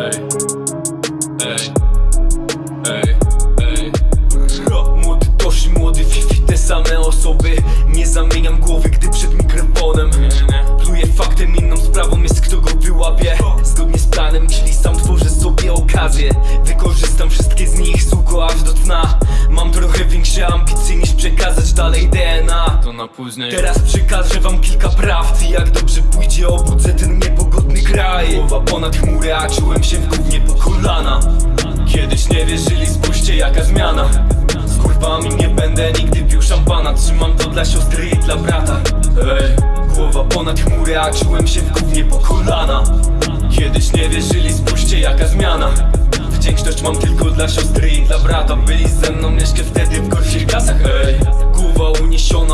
Ej, ej, ej, ej. Młody Toshi, młody Fifi, te same osoby. Nie zamieniam głowy, gdy przed mikrofonem Pluję faktem, inną sprawą jest kto go wyłapie. Zgodnie z planem, czyli sam tworzę sobie okazję. Wykorzystam na później. Teraz przekażę wam kilka prawd I jak dobrze pójdzie obudzę ten niepogodny kraj. Głowa ponad chmury, a czułem się w gównie po kolana. Kiedyś nie wierzyli, spójrzcie jaka zmiana. Z kurwami nie będę nigdy pił szampana. Trzymam to dla siostry i dla brata. Ej, głowa ponad chmury, a czułem się w gównie po kolana. Kiedyś nie wierzyli, spójrzcie jaka zmiana. Wdzięczność mam tylko dla siostry i dla brata. Byli ze mną jeszcze wtedy w gorszych klasach, ej Głowa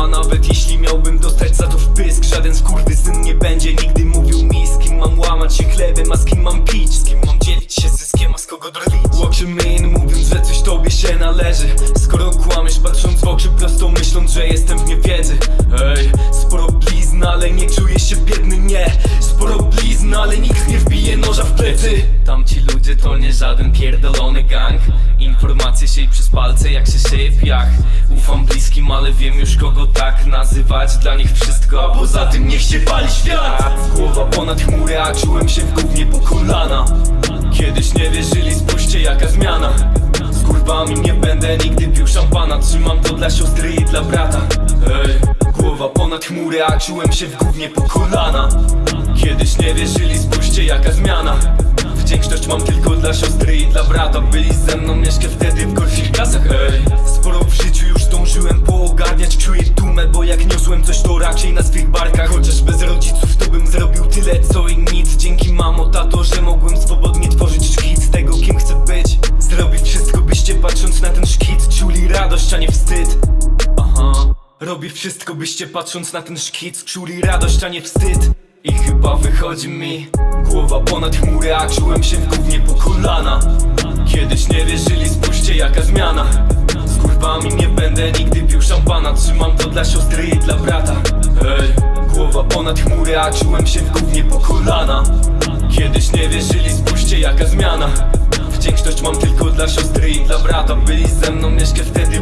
nawet jeśli miałbym dostać za to wpysk Żaden syn nie będzie nigdy mówił mi Z kim mam łamać się chlebem, a z kim mam pić. Z kim mam dzielić się zyskiem, a z kogo drwić in, mówiąc, że coś tobie się należy. Skoro kłamiesz, patrząc w oczy prosto Myśląc, że jestem w niewiedzy. Ej, sporo blizn, ale nie czuję się biedny, nie. Sporo blizn, ale nikt noża w plecy. Tamci ludzie to nie żaden pierdolony gang. Informacje się przez palce jak się sieje piach. Ufam bliskim, ale wiem już kogo tak nazywać. Dla nich wszystko, a poza tym niech się pali świat. Głowa ponad chmury, a czułem się w gównie po kolana. Kiedyś nie wierzyli, spójrzcie jaka zmiana. Z kurwami nie będę nigdy pił szampana. Trzymam to dla siostry i dla brata. Ej, ponad chmury, a czułem się w gównie po kolana. Kiedyś nie wierzyli, spójrzcie jaka zmiana. Wdzięczność mam tylko dla siostry i dla brata. Byli ze mną jeszcze wtedy w gorszych klasach, ej. Sporo w życiu już zdążyłem poogarniać Czuję dumę, bo jak niosłem coś to raczej na swych barkach. Chociaż bez rodziców to bym zrobił tyle co i nic. Dzięki mamo, tato, że mogłem swobodnie tworzyć szkic Tego kim chcę być. Zrobić wszystko byście patrząc na ten szkic Czuli radość, a nie wstyd. Aha Robię wszystko byście patrząc na ten szkic Czuli radość, a nie wstyd. I chyba wychodzi mi Głowa ponad chmury, a czułem się w gównie po kolana. Kiedyś nie wierzyli, spójrzcie jaka zmiana. Z kurwami nie będę nigdy pił szampana. Trzymam to dla siostry i dla brata. Ej, głowa ponad chmury, a czułem się w gównie po kolana. Kiedyś nie wierzyli, spójrzcie jaka zmiana. Wdzięczność mam tylko dla siostry i dla brata. Byli ze mną jeszcze wtedy